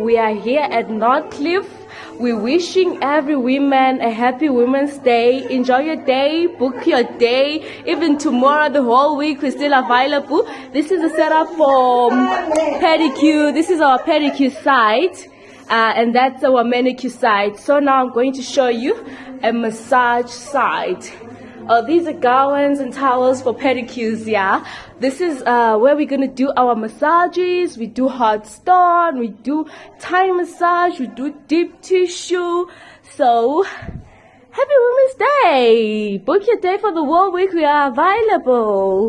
We are here at Northcliffe. We're wishing every woman a happy Women's Day. Enjoy your day, book your day. Even tomorrow, the whole week, we're still available. This is a setup for pedicure. This is our pedicure site. Uh, and that's our manicure side. So now I'm going to show you a massage side. Uh, these are gowns and towels for pedicures, yeah. This is uh, where we're gonna do our massages. We do hot stone, we do Thai massage, we do deep tissue. So, happy Women's Day! Book your day for the World Week, we are available.